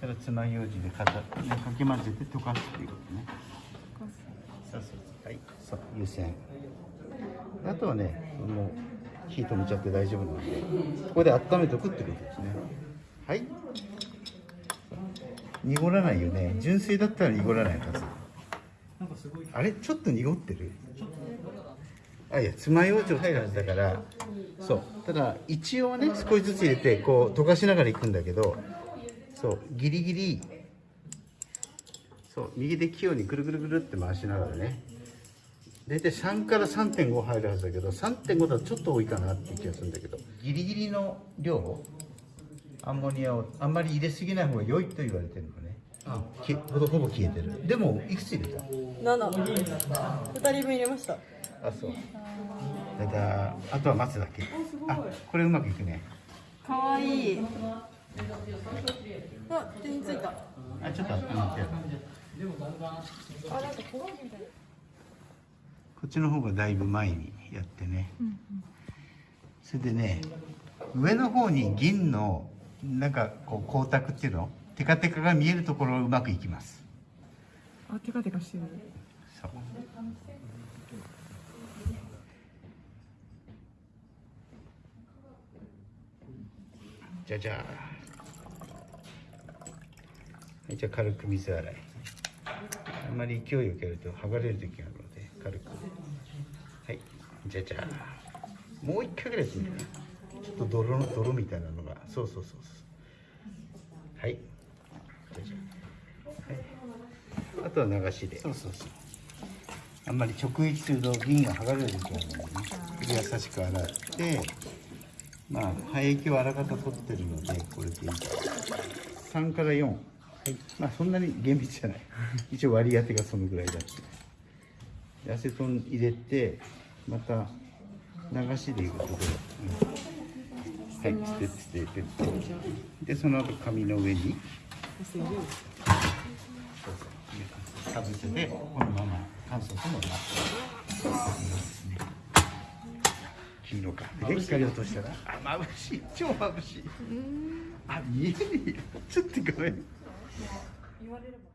たらつまようじで片かき混ぜて溶かすっていうことね。そうそうそうはい。そう湯煎。あとはねもう火止めちゃって大丈夫なのでここで温めておくってことですね。はい。濁らないよね。純正だったら濁らないはず。あれ？ちょっと濁ってる？あいや爪楊枝入るはずだから。そう。ただ一応ね少しずつ入れてこう溶かしながらいくんだけどそうギリギリ。そう右で器用にぐるぐるぐるって回しながらね。大体3から3.5入るはずだけど3.5だとちょっと多いかなっていう気がするんだけど。ギリギリの量アンモニアをあんまり入れすぎない方が良いと言われてるのね。あ。きほぼほぼ消えてる。でもいくつ入れた？七。二人分入れました。あそう。だだあとは待つだけ。あこれうまくいくね。可愛いい。あ、手についた。あちょっとんか焦がしみた。い。こっちの方がだいぶ前にやってね、それでね上の方に銀のなんかこう光沢っていうの？テカテカが見えるところうまくいきます。あ、テカテカしてる。そう。じゃじゃはいじゃあ軽く水洗い。あんまり勢いよくやると剥がれる時があるので軽く。はい。じゃじゃもう一回ぐらいやってみるね。ちょっと泥の泥みたいなのが。そうそうそうそう。はい。じゃじゃはい。あとは流しで。そうそうそうあんまり直撃すると銀が剥がれる時があるのでね優しく洗ってまあ廃液をあらかた取ってるのでこれでいい。3から4はい。まあそんなに厳密じゃない。一応割り当てがそのぐらいだって。でアセトン入れてまた流しでいくところ、うん。はい。捨てて捨ててでその後紙の上に。かぶせてこのまま乾燥ともなって黄色かで光落としたらあ眩しい。超眩しい。あ見えねえよちょっとごめん言われれば。